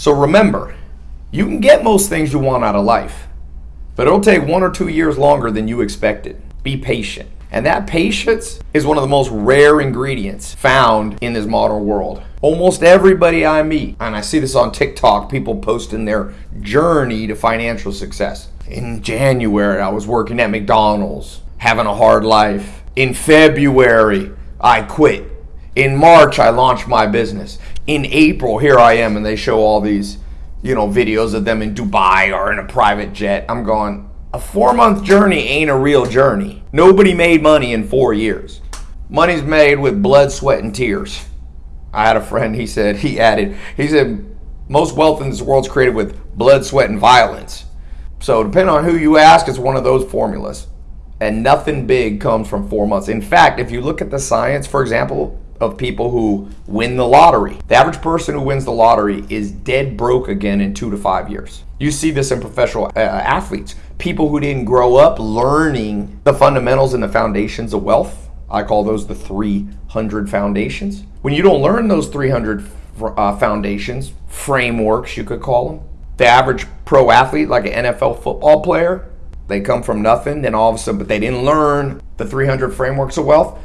So remember, you can get most things you want out of life, but it'll take one or two years longer than you expected. Be patient. And that patience is one of the most rare ingredients found in this modern world. Almost everybody I meet, and I see this on TikTok, people posting their journey to financial success. In January, I was working at McDonald's, having a hard life. In February, I quit. In March, I launched my business. In April, here I am, and they show all these, you know, videos of them in Dubai or in a private jet. I'm going, a four month journey ain't a real journey. Nobody made money in four years. Money's made with blood, sweat, and tears. I had a friend, he said, he added, he said, most wealth in this world is created with blood, sweat, and violence. So, depending on who you ask, it's one of those formulas. And nothing big comes from four months. In fact, if you look at the science, for example, of people who win the lottery. The average person who wins the lottery is dead broke again in two to five years. You see this in professional uh, athletes, people who didn't grow up learning the fundamentals and the foundations of wealth. I call those the 300 foundations. When you don't learn those 300 uh, foundations, frameworks, you could call them, the average pro athlete, like an NFL football player, they come from nothing, then all of a sudden, but they didn't learn the 300 frameworks of wealth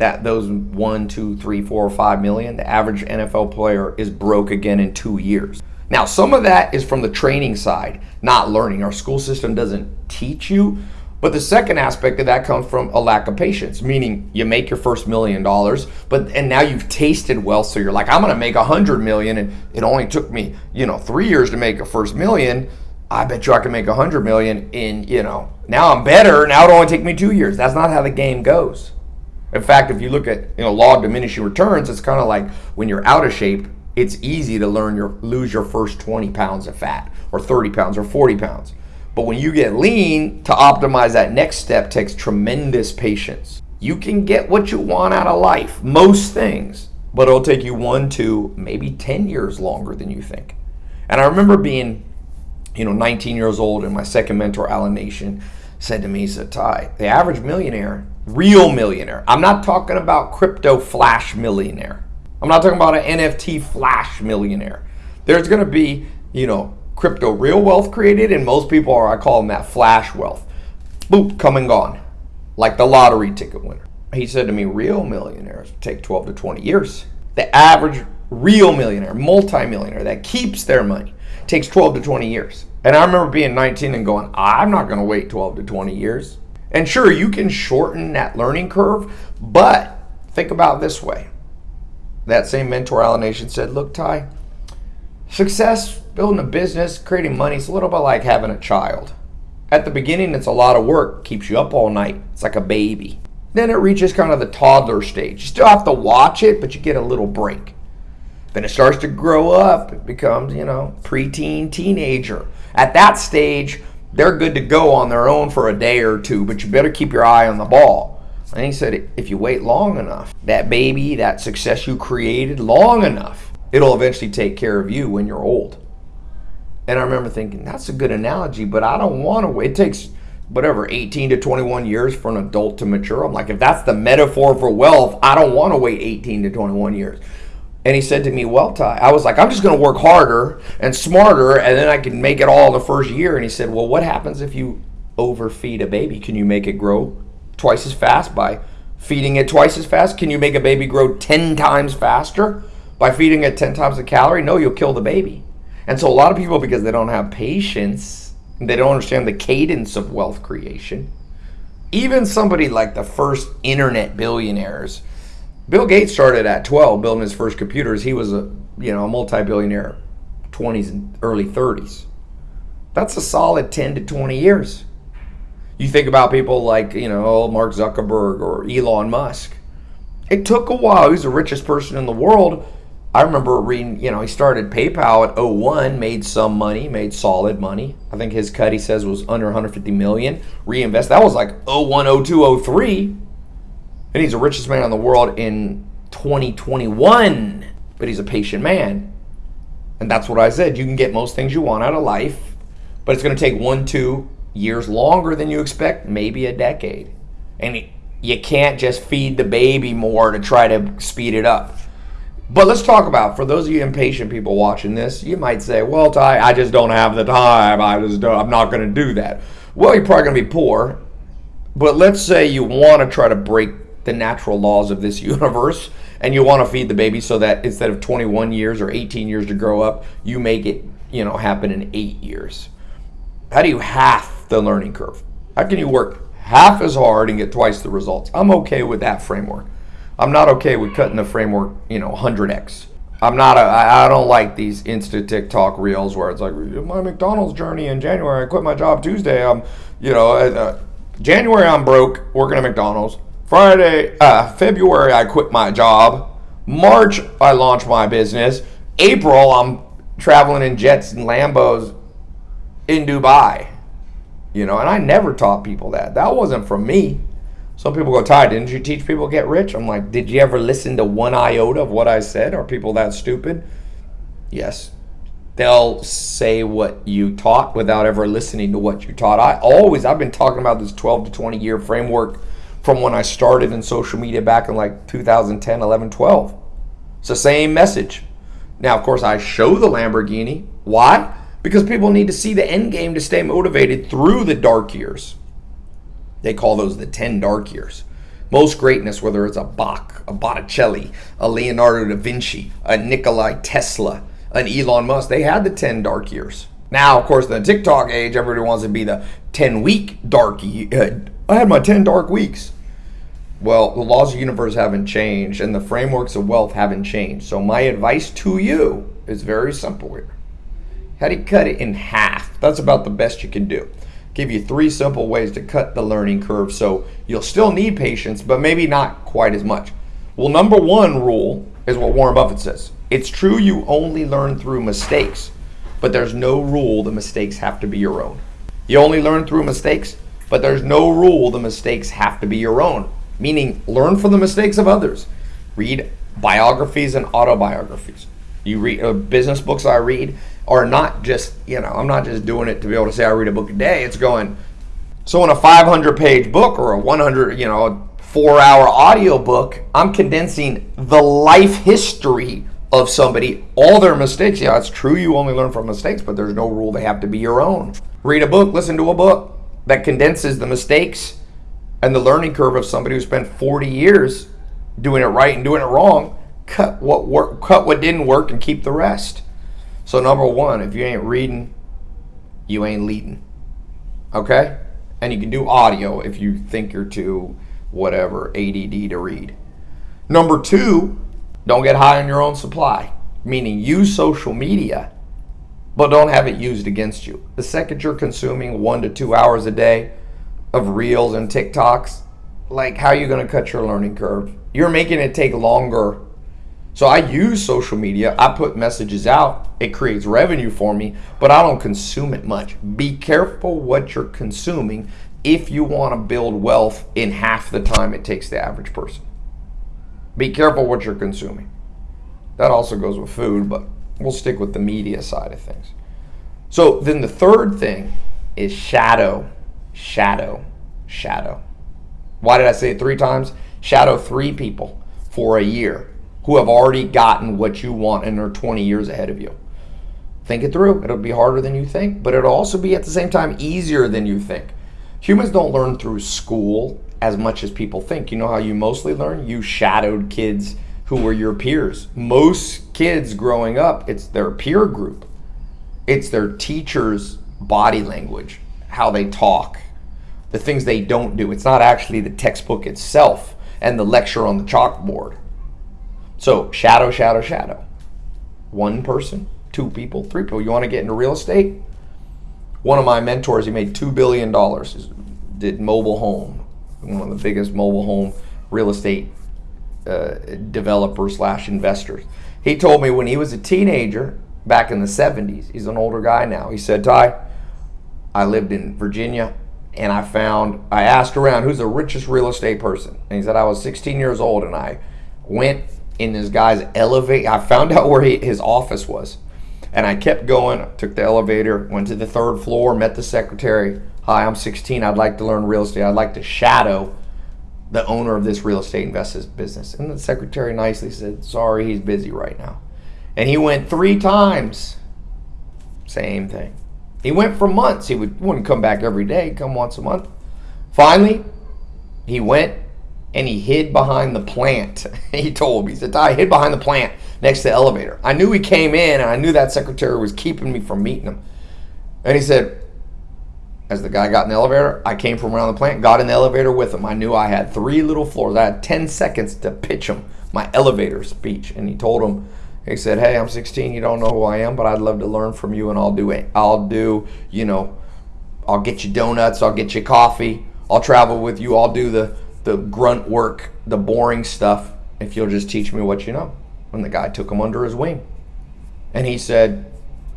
that those one, two, three, four, five million, the average NFL player is broke again in two years. Now, some of that is from the training side, not learning. Our school system doesn't teach you. But the second aspect of that comes from a lack of patience, meaning you make your first million dollars, but and now you've tasted wealth, so you're like, I'm gonna make a hundred million, and it only took me, you know, three years to make a first million. I bet you I can make a hundred million in, you know, now I'm better. Now it only take me two years. That's not how the game goes. In fact, if you look at you know law of diminishing returns, it's kind of like when you're out of shape, it's easy to learn your lose your first 20 pounds of fat or 30 pounds or 40 pounds. But when you get lean, to optimize that next step takes tremendous patience. You can get what you want out of life, most things, but it'll take you one, two, maybe 10 years longer than you think. And I remember being, you know, 19 years old, and my second mentor, Alan Nation, said to me, he said, Tai, the average millionaire real millionaire. I'm not talking about crypto flash millionaire. I'm not talking about an NFT flash millionaire. There's going to be, you know, crypto real wealth created, and most people are, I call them that flash wealth. Boop, come and gone. Like the lottery ticket winner. He said to me, real millionaires take 12 to 20 years. The average real millionaire, multimillionaire that keeps their money takes 12 to 20 years. And I remember being 19 and going, I'm not going to wait 12 to 20 years. And sure, you can shorten that learning curve, but think about this way. That same mentor, Alan Nation, said, Look, Tai, success, building a business, creating money, it's a little bit like having a child. At the beginning, it's a lot of work, keeps you up all night. It's like a baby. Then it reaches kind of the toddler stage. You still have to watch it, but you get a little break. Then it starts to grow up. It becomes, you know, preteen, teenager. At that stage, they're good to go on their own for a day or two, but you better keep your eye on the ball. And he said, if you wait long enough, that baby, that success you created long enough, it'll eventually take care of you when you're old. And I remember thinking, that's a good analogy, but I don't want to wait. It takes whatever, 18 to 21 years for an adult to mature. I'm like, if that's the metaphor for wealth, I don't want to wait 18 to 21 years. And he said to me, Well, Tai, I was like, I'm just going to work harder and smarter, and then I can make it all the first year. And he said, Well, what happens if you overfeed a baby? Can you make it grow twice as fast by feeding it twice as fast? Can you make a baby grow 10 times faster by feeding it 10 times the calorie? No, you'll kill the baby. And so, a lot of people, because they don't have patience, they don't understand the cadence of wealth creation. Even somebody like the first internet billionaires Bill Gates started at 12 building his first computers. He was a you know a multi-billionaire, 20s and early 30s. That's a solid 10 to 20 years. You think about people like you know Mark Zuckerberg or Elon Musk. It took a while. He's the richest person in the world. I remember reading, you know, he started PayPal at 01, made some money, made solid money. I think his cut, he says, was under 150 million. Reinvest. That was like 01, 02, 03 and he's the richest man in the world in 2021, but he's a patient man. And that's what I said. You can get most things you want out of life, but it's going to take one, two years longer than you expect, maybe a decade. And you can't just feed the baby more to try to speed it up. But let's talk about for those of you impatient people watching this, you might say, "Well, Tai, I just don't have the time. I just don't, I'm not going to do that." Well, you're probably going to be poor. But let's say you want to try to break the natural laws of this universe and you want to feed the baby so that instead of 21 years or 18 years to grow up, you make it, you know, happen in 8 years. How do you half the learning curve? How can you work half as hard and get twice the results? I'm okay with that framework. I'm not okay with cutting the framework, you know, 100x. I'm not I don't like these Insta TikTok reels where it's like my McDonald's journey in January. I quit my job Tuesday. I'm, you know, uh, January I'm broke working at McDonald's. Friday, uh, February I quit my job. March I launched my business. April I'm traveling in jets and Lambos in Dubai. You know, and I never taught people that. That wasn't from me. Some people go, Tai, didn't you teach people get rich? I'm like, did you ever listen to one iota of what I said? Are people that stupid? Yes. They'll say what you taught without ever listening to what you taught. I always, I've been talking about this 12 to 20 year framework from when I started in social media back in like 2010, 11, 12. It's the same message. Now, of course, I show the Lamborghini. Why? Because people need to see the end game to stay motivated through the dark years. They call those the 10 dark years. Most greatness, whether it's a Bach, a Botticelli, a Leonardo da Vinci, a Nikolai Tesla, an Elon Musk, they had the 10 dark years. Now, of course, in the TikTok age, everybody wants to be the 10 week dark. Uh, I had my 10 dark weeks. Well, the laws of the universe haven't changed and the frameworks of wealth haven't changed. So, my advice to you is very simple here. How do you cut it in half? That's about the best you can do give you three simple ways to cut the learning curve so you'll still need patience, but maybe not quite as much. Well, number one rule is what Warren Buffett says it's true you only learn through mistakes, but there's no rule the mistakes have to be your own. You only learn through mistakes, but there's no rule the mistakes have to be your own. Meaning, learn from the mistakes of others. Read biographies and autobiographies. You read uh, business books I read are not just, you know, I'm not just doing it to be able to say I read a book a day. It's going, so in a 500 page book or a 100, you know, four hour audio book, I'm condensing the life history of somebody, all their mistakes. Yeah, it's true you only learn from mistakes, but there's no rule they have to be your own. Read a book, listen to a book that condenses the mistakes and the learning curve of somebody who spent 40 years doing it right and doing it wrong cut what work, cut what didn't work, and keep the rest. So number one, if you ain't reading, you ain't leading. Okay, and you can do audio if you think you're too whatever ADD to read. Number two, don't get high on your own supply, meaning use social media, but don't have it used against you. The second you're consuming one to two hours a day of reels and TikToks, like how are you going to cut your learning curve? You're making it take longer so I use social media. I put messages out. It creates revenue for me, but I don't consume it much. Be careful what you're consuming if you want to build wealth in half the time it takes the average person. Be careful what you're consuming. That also goes with food, but we'll stick with the media side of things. So then the third thing is shadow, shadow, shadow. Why did I say it three times? Shadow three people for a year who have already gotten what you want and are 20 years ahead of you. Think it through. It'll be harder than you think, but it'll also be at the same time easier than you think. Humans don't learn through school as much as people think. You know how you mostly learn? You shadowed kids who were your peers. Most kids growing up, it's their peer group, it's their teacher's body language, how they talk, the things they don't do. It's not actually the textbook itself and the lecture on the chalkboard. So shadow, shadow, shadow. One person, two people, three people. You want to get into real estate? One of my mentors, he made $2 billion, did mobile home, one of the biggest mobile home real estate uh, developers slash investors. He told me when he was a teenager back in the 70s, he's an older guy now. He said, Tai, I lived in Virginia and I found, I asked around who's the richest real estate person. And he said, I was 16 years old and I went in this guy's elevator. I found out where he, his office was. And I kept going, took the elevator, went to the third floor, met the secretary. Hi, I'm 16. I'd like to learn real estate. I'd like to shadow the owner of this real estate investment business. And the secretary nicely said, Sorry, he's busy right now. And he went three times. Same thing. He went for months. He would, wouldn't come back every day, come once a month. Finally, he went and he hid behind the plant. he told me, he said, I hid behind the plant next to the elevator. I knew he came in and I knew that secretary was keeping me from meeting him. And he said, as the guy got in the elevator, I came from around the plant, got in the elevator with him. I knew I had three little floors. I had 10 seconds to pitch him my elevator speech. And he told him, he said, "Hey, I'm 16. You don't know who I am, but I'd love to learn from you, and I'll do it. I'll do, you know, I'll get you donuts. I'll get you coffee. I'll travel with you. I'll do the the grunt work, the boring stuff, if you'll just teach me what you know." And the guy took him under his wing, and he said,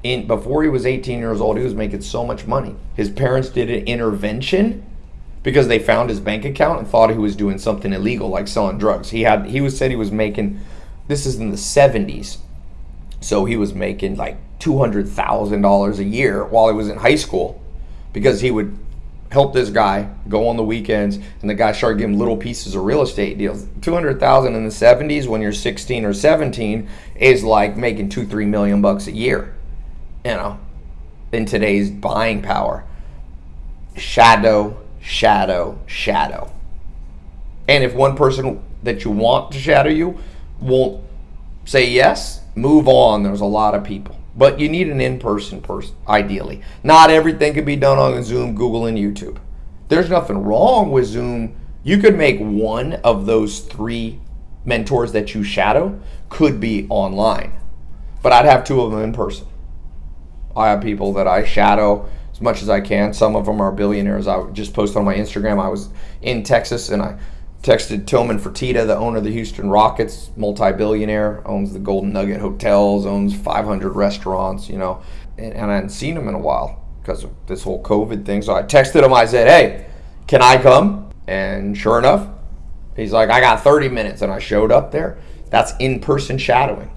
in before he was 18 years old, he was making so much money. His parents did an intervention because they found his bank account and thought he was doing something illegal, like selling drugs. He had he was said he was making this is in the 70s. So he was making like $200,000 a year while he was in high school because he would help this guy go on the weekends and the guy started giving little pieces of real estate deals 200000 in the 70s when you're 16 or 17 is like making 2 3 million bucks a year you know in today's buying power shadow shadow shadow and if one person that you want to shadow you won't say yes, move on. There's a lot of people. But you need an in person person, ideally. Not everything can be done on Zoom, Google, and YouTube. There's nothing wrong with Zoom. You could make one of those three mentors that you shadow could be online. But I'd have two of them in person. I have people that I shadow as much as I can. Some of them are billionaires. I just posted on my Instagram. I was in Texas and I Texted Tillman Fertitta, the owner of the Houston Rockets, multi-billionaire, owns the Golden Nugget Hotels, owns 500 restaurants, you know, and, and I hadn't seen him in a while because of this whole COVID thing. So I texted him. I said, "Hey, can I come?" And sure enough, he's like, "I got 30 minutes," and I showed up there. That's in-person shadowing.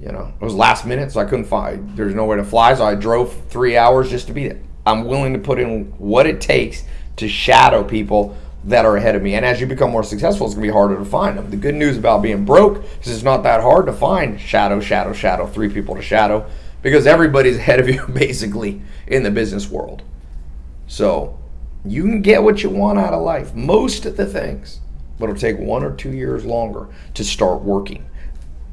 You know, it was last minute, so I couldn't find. There's nowhere to fly, so I drove three hours just to be there. I'm willing to put in what it takes to shadow people that are ahead of me. And as you become more successful, it's going to be harder to find them. The good news about being broke is it's not that hard to find shadow, shadow, shadow, three people to shadow because everybody's ahead of you basically in the business world. So you can get what you want out of life, most of the things, but it'll take one or two years longer to start working.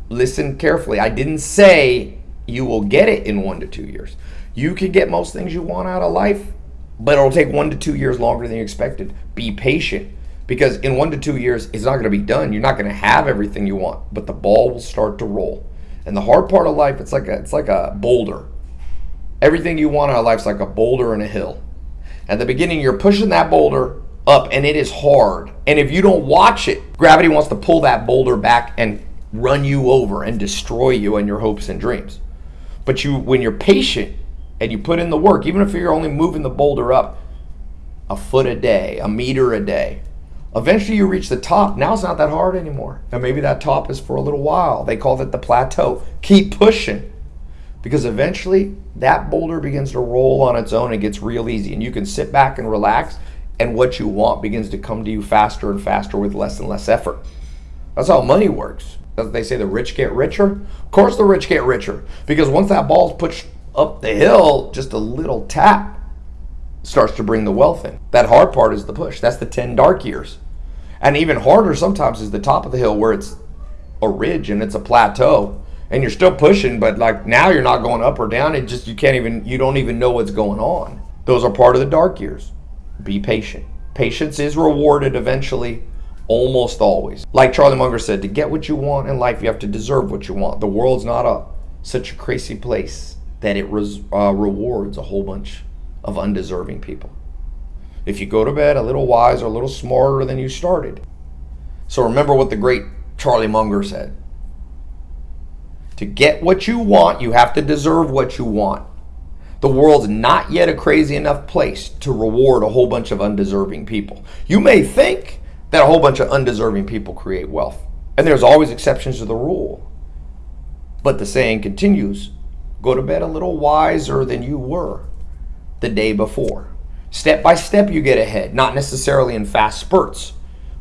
Listen carefully. I didn't say you will get it in one to two years. You can get most things you want out of life but it'll take one to two years longer than you expected. Be patient because in one to two years, it's not going to be done. You're not going to have everything you want, but the ball will start to roll. And the hard part of life, it's like a, it's like a boulder. Everything you want out of life is like a boulder and a hill. At the beginning, you're pushing that boulder up, and it is hard. And if you don't watch it, gravity wants to pull that boulder back and run you over and destroy you and your hopes and dreams. But you, when you're patient, and you put in the work, even if you're only moving the boulder up a foot a day, a meter a day, eventually you reach the top. Now it's not that hard anymore. And maybe that top is for a little while. They call it the plateau. Keep pushing because eventually that boulder begins to roll on its own and gets real easy. And you can sit back and relax, and what you want begins to come to you faster and faster with less and less effort. That's how money works. They say the rich get richer. Of course, the rich get richer because once that ball's pushed up the hill, just a little tap starts to bring the wealth in. That hard part is the push. That's the 10 dark years. And even harder sometimes is the top of the hill where it's a ridge and it's a plateau and you're still pushing, but like now you're not going up or down. It just, you can't even, you don't even know what's going on. Those are part of the dark years. Be patient. Patience is rewarded eventually, almost always. Like Charlie Munger said, to get what you want in life, you have to deserve what you want. The world's not a such a crazy place that it res, uh, rewards a whole bunch of undeserving people. If you go to bed a little wiser, a little smarter than you started. So remember what the great Charlie Munger said. To get what you want, you have to deserve what you want. The world's not yet a crazy enough place to reward a whole bunch of undeserving people. You may think that a whole bunch of undeserving people create wealth, and there's always exceptions to the rule. But the saying continues Go to bed a little wiser than you were the day before. Step by step, you get ahead, not necessarily in fast spurts,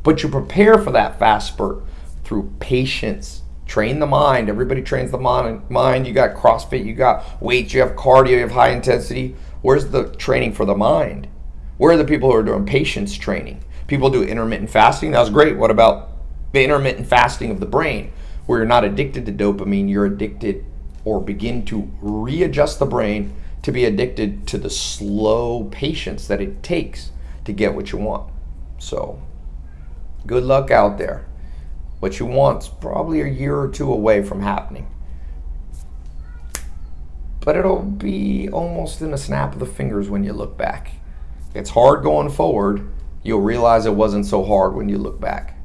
But you prepare for that fast spurt through patience. Train the mind. Everybody trains the mind. You got CrossFit, you got weights, you have cardio, you have high intensity. Where's the training for the mind? Where are the people who are doing patience training? People do intermittent fasting. That was great. What about the intermittent fasting of the brain, where you're not addicted to dopamine, you're addicted or begin to readjust the brain to be addicted to the slow patience that it takes to get what you want. So, good luck out there. What you want's probably a year or two away from happening. But it'll be almost in a snap of the fingers when you look back. It's hard going forward. You'll realize it wasn't so hard when you look back.